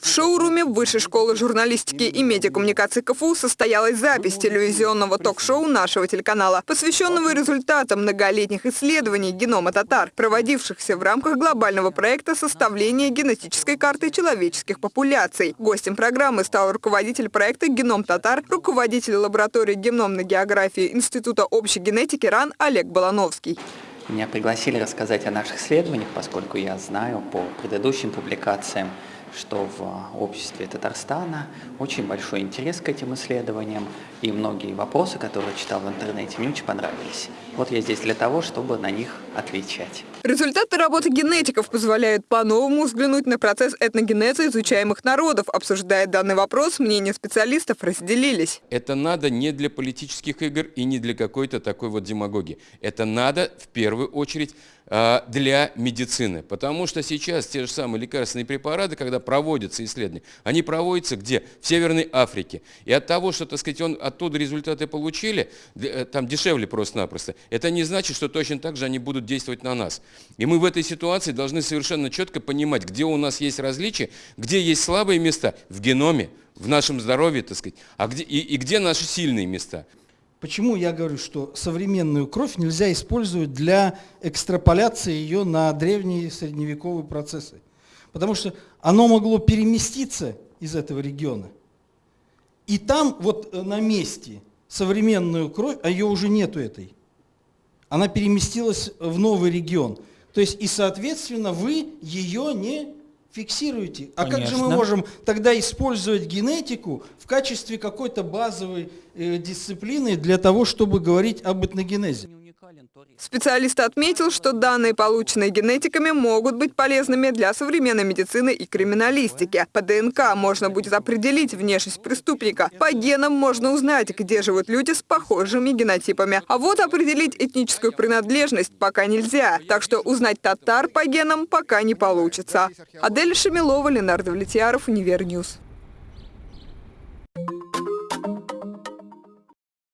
В шоуруме Высшей школы журналистики и медиакоммуникации КФУ состоялась запись телевизионного ток-шоу нашего телеканала, посвященного результатам многолетних исследований генома татар, проводившихся в рамках глобального проекта составления генетической карты человеческих популяций. Гостем программы стал руководитель проекта «Геном татар», руководитель лаборатории геномной географии Института общей генетики РАН Олег Балановский. Меня пригласили рассказать о наших исследованиях, поскольку я знаю по предыдущим публикациям, что в обществе Татарстана очень большой интерес к этим исследованиям, и многие вопросы, которые читал в интернете, мне очень понравились. Вот я здесь для того, чтобы на них отвечать. Результаты работы генетиков позволяют по-новому взглянуть на процесс этногенеза изучаемых народов. Обсуждая данный вопрос, мнения специалистов разделились. Это надо не для политических игр и не для какой-то такой вот демагогии. Это надо в первую очередь а, для медицины. Потому что сейчас те же самые лекарственные препараты, когда проводятся исследования, они проводятся где? В Северной Африке. И от того, что, так сказать, он, оттуда результаты получили, э, там дешевле просто-напросто, это не значит, что точно так же они будут действовать на нас. И мы в этой ситуации должны совершенно четко понимать, где у нас есть различия, где есть слабые места в геноме, в нашем здоровье, так сказать, а где, и, и где наши сильные места. Почему я говорю, что современную кровь нельзя использовать для экстраполяции ее на древние средневековые процессы? Потому что оно могло переместиться из этого региона. И там вот э, на месте современную кровь, а ее уже нету этой, она переместилась в новый регион. То есть и соответственно вы ее не фиксируете. А Конечно. как же мы можем тогда использовать генетику в качестве какой-то базовой э, дисциплины для того, чтобы говорить об этногенезе? Специалист отметил, что данные, полученные генетиками, могут быть полезными для современной медицины и криминалистики. По ДНК можно будет определить внешность преступника. По генам можно узнать, где живут люди с похожими генотипами. А вот определить этническую принадлежность пока нельзя. Так что узнать татар по генам пока не получится. Адель Шамилова, Ленардо Влетьяров, Универньюз.